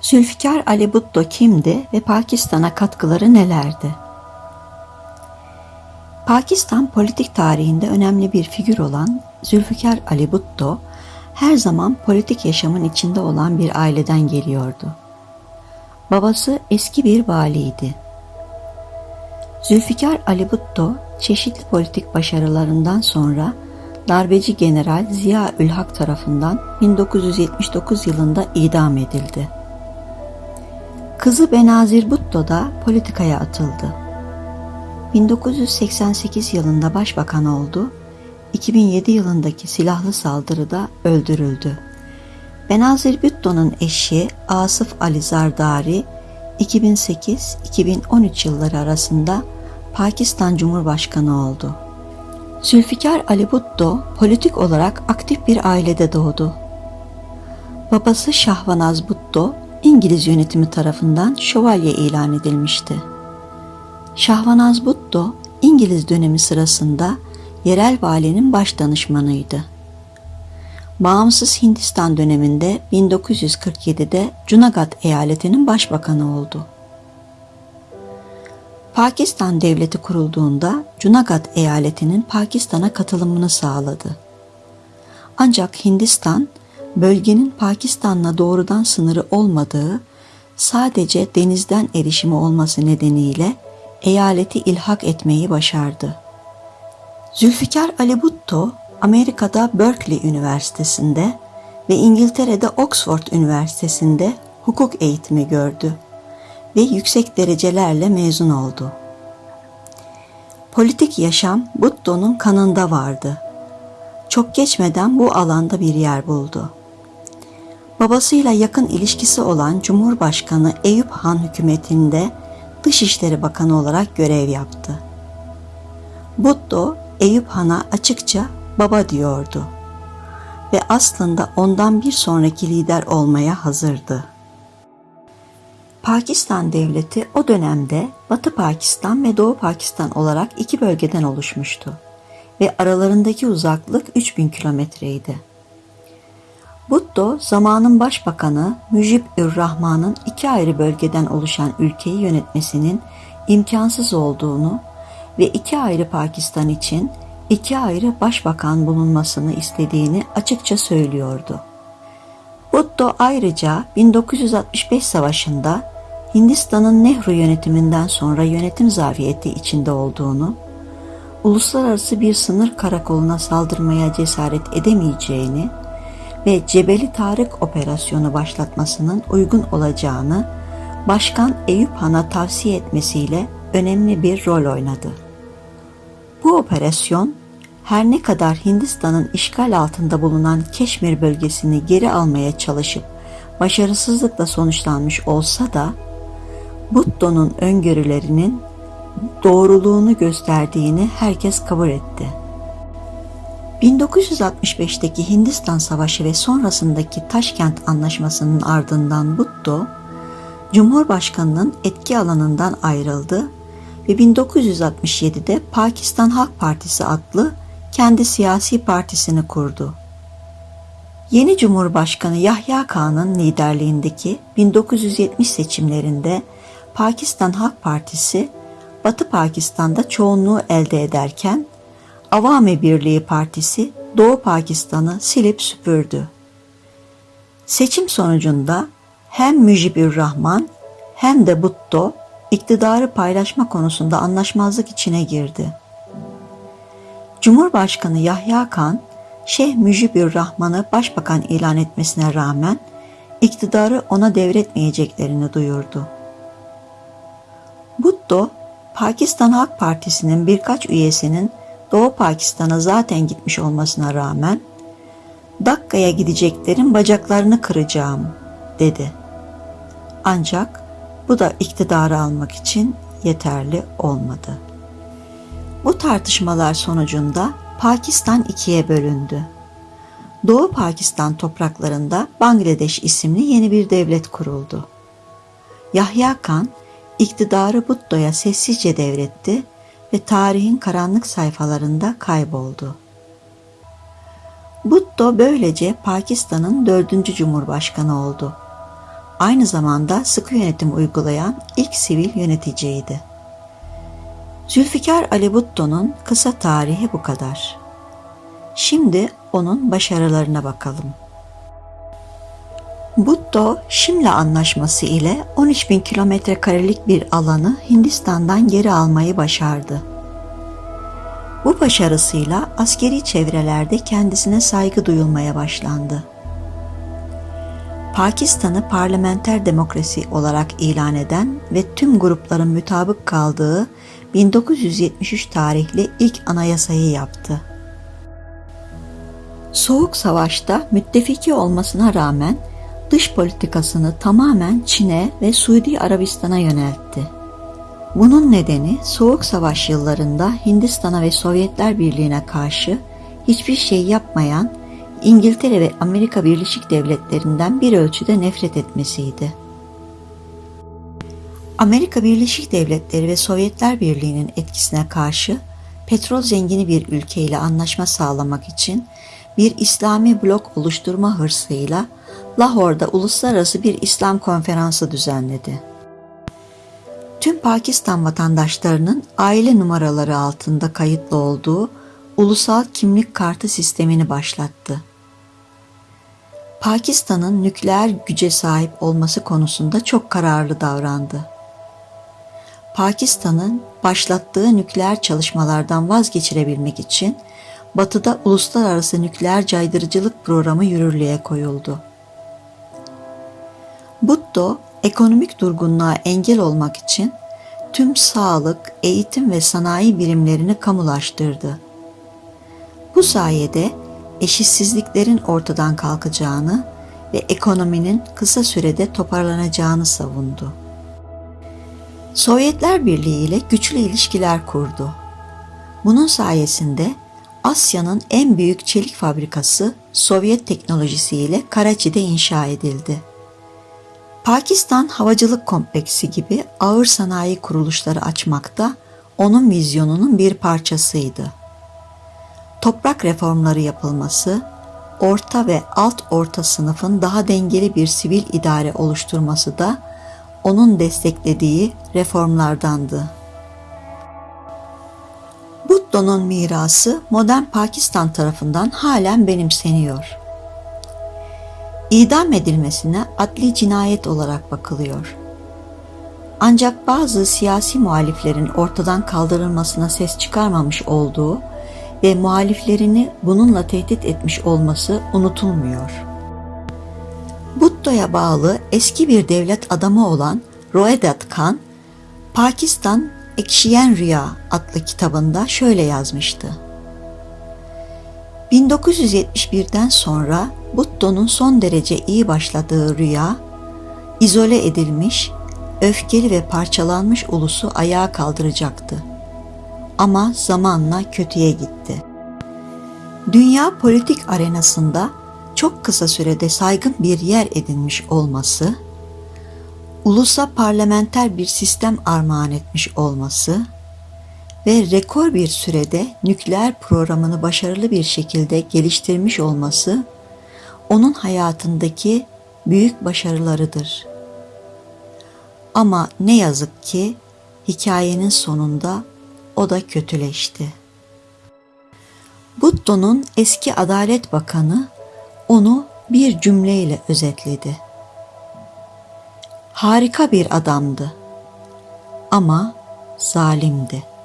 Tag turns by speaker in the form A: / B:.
A: Zülfikar Ali Bhutto kimdi ve Pakistan'a katkıları nelerdi? Pakistan politik tarihinde önemli bir figür olan Zülfikar Ali Bhutto, her zaman politik yaşamın içinde olan bir aileden geliyordu. Babası eski bir valiydi. Zülfikar Ali Bhutto, çeşitli politik başarılarından sonra darbeci general Ziya Ülhak tarafından 1979 yılında idam edildi. Kızı Benazir Bhutto da politikaya atıldı. 1988 yılında başbakan oldu, 2007 yılındaki silahlı saldırıda öldürüldü. Benazir Bhutto'nun eşi Asıf Ali Zardari 2008-2013 yılları arasında Pakistan Cumhurbaşkanı oldu. Zülfikar Ali Bhutto politik olarak aktif bir ailede doğdu. Babası Şahvanaz Bhutto İngiliz yönetimi tarafından şövalye ilan edilmişti. Şahvanaz Bhutto İngiliz dönemi sırasında yerel valinin baş danışmanıydı. Bağımsız Hindistan döneminde 1947'de Cunagat eyaletinin başbakanı oldu. Pakistan devleti kurulduğunda Cunagat eyaletinin Pakistan'a katılımını sağladı. Ancak Hindistan bölgenin Pakistan'la doğrudan sınırı olmadığı, sadece denizden erişimi olması nedeniyle eyaleti ilhak etmeyi başardı. Zülfikar Ali Bhutto, Amerika'da Berkeley Üniversitesi'nde ve İngiltere'de Oxford Üniversitesi'nde hukuk eğitimi gördü ve yüksek derecelerle mezun oldu. Politik yaşam Bhutto'nun kanında vardı. Çok geçmeden bu alanda bir yer buldu. Babasıyla yakın ilişkisi olan Cumhurbaşkanı Eyüp Han hükümetinde Dışişleri Bakanı olarak görev yaptı. Bhutto Eyüp Han'a açıkça baba diyordu ve aslında ondan bir sonraki lider olmaya hazırdı. Pakistan devleti o dönemde Batı Pakistan ve Doğu Pakistan olarak iki bölgeden oluşmuştu ve aralarındaki uzaklık 3000 kilometreydi. Bhutto zamanın başbakanı Müjib Ür Rahman'ın iki ayrı bölgeden oluşan ülkeyi yönetmesinin imkansız olduğunu ve iki ayrı Pakistan için iki ayrı başbakan bulunmasını istediğini açıkça söylüyordu. Bhutto ayrıca 1965 savaşında Hindistan'ın Nehru yönetiminden sonra yönetim zafiyeti içinde olduğunu, uluslararası bir sınır karakoluna saldırmaya cesaret edemeyeceğini ve Cebeli Tarık operasyonu başlatmasının uygun olacağını Başkan Eyüp Han'a tavsiye etmesiyle önemli bir rol oynadı. Bu operasyon her ne kadar Hindistan'ın işgal altında bulunan Keşmir bölgesini geri almaya çalışıp başarısızlıkla sonuçlanmış olsa da Butto'nun öngörülerinin doğruluğunu gösterdiğini herkes kabul etti. 1965'teki Hindistan Savaşı ve sonrasındaki Taşkent Anlaşması'nın ardından Bhutto, Cumhurbaşkanı'nın etki alanından ayrıldı ve 1967'de Pakistan Halk Partisi adlı kendi siyasi partisini kurdu. Yeni Cumhurbaşkanı Yahya Khan'ın liderliğindeki 1970 seçimlerinde Pakistan Halk Partisi Batı Pakistan'da çoğunluğu elde ederken Avami Birliği Partisi Doğu Pakistan'ı silip süpürdü. Seçim sonucunda hem Mücibür Rahman hem de Butto iktidarı paylaşma konusunda anlaşmazlık içine girdi. Cumhurbaşkanı Yahya Kan, Şeyh Mücibür Rahman'ı başbakan ilan etmesine rağmen iktidarı ona devretmeyeceklerini duyurdu. Butto, Pakistan Halk Partisi'nin birkaç üyesinin Doğu Pakistan'a zaten gitmiş olmasına rağmen Dakka'ya gideceklerin bacaklarını kıracağım dedi. Ancak bu da iktidarı almak için yeterli olmadı. Bu tartışmalar sonucunda Pakistan ikiye bölündü. Doğu Pakistan topraklarında Bangladeş isimli yeni bir devlet kuruldu. Yahya Kan iktidarı Butto'ya sessizce devretti ve tarihin karanlık sayfalarında kayboldu. Bhutto böylece Pakistan'ın dördüncü cumhurbaşkanı oldu. aynı zamanda sıkı yönetim uygulayan ilk sivil yöneticiydi. Zülfikar Ali Bhutto'nun kısa tarihi bu kadar. Şimdi onun başarılarına bakalım. Bhutto, Şimla Anlaşması ile 13 bin kilometre karelik bir alanı Hindistan'dan geri almayı başardı. Bu başarısıyla askeri çevrelerde kendisine saygı duyulmaya başlandı. Pakistan'ı parlamenter demokrasi olarak ilan eden ve tüm grupların mütabık kaldığı 1973 tarihli ilk anayasayı yaptı. Soğuk Savaş'ta müttefiki olmasına rağmen dış politikasını tamamen Çin'e ve Suudi Arabistan'a yöneltti. Bunun nedeni Soğuk Savaş yıllarında Hindistan'a ve Sovyetler Birliği'ne karşı hiçbir şey yapmayan İngiltere ve Amerika Birleşik Devletleri'nden bir ölçüde nefret etmesiydi. Amerika Birleşik Devletleri ve Sovyetler Birliği'nin etkisine karşı petrol zengini bir ülkeyle anlaşma sağlamak için bir İslami blok oluşturma hırsıyla Lahor'da uluslararası bir İslam konferansı düzenledi. Tüm Pakistan vatandaşlarının aile numaraları altında kayıtlı olduğu ulusal kimlik kartı sistemini başlattı. Pakistan'ın nükleer güce sahip olması konusunda çok kararlı davrandı. Pakistan'ın başlattığı nükleer çalışmalardan vazgeçirebilmek için Batı'da uluslararası nükleer caydırıcılık programı yürürlüğe koyuldu. Bhutto ekonomik durgunluğa engel olmak için tüm sağlık, eğitim ve sanayi birimlerini kamulaştırdı. Bu sayede eşitsizliklerin ortadan kalkacağını ve ekonominin kısa sürede toparlanacağını savundu. Sovyetler Birliği ile güçlü ilişkiler kurdu. Bunun sayesinde Asya'nın en büyük çelik fabrikası Sovyet teknolojisiyle Karachi'de inşa edildi. Pakistan Havacılık Kompleksi gibi ağır sanayi kuruluşları açmakta onun vizyonunun bir parçasıydı. Toprak reformları yapılması, orta ve alt orta sınıfın daha dengeli bir sivil idare oluşturması da onun desteklediği reformlardandı. Bhutto'nun mirası modern Pakistan tarafından halen benimseniyor. İdam edilmesine adli cinayet olarak bakılıyor. Ancak bazı siyasi muhaliflerin ortadan kaldırılmasına ses çıkarmamış olduğu ve muhaliflerini bununla tehdit etmiş olması unutulmuyor. Bhutto'ya bağlı eski bir devlet adamı olan Roedat Khan, Pakistan Ekşiyen Rüya adlı kitabında şöyle yazmıştı. 1971'den sonra Butto'nun son derece iyi başladığı rüya, izole edilmiş, öfkeli ve parçalanmış ulusu ayağa kaldıracaktı. Ama zamanla kötüye gitti. Dünya politik arenasında çok kısa sürede saygın bir yer edinmiş olması, ulusa parlamenter bir sistem armağan etmiş olması ve rekor bir sürede nükleer programını başarılı bir şekilde geliştirmiş olması onun hayatındaki büyük başarılarıdır. Ama ne yazık ki hikayenin sonunda o da kötüleşti. Butto'nun eski Adalet Bakanı onu bir cümleyle özetledi. Harika bir adamdı ama zalimdi.''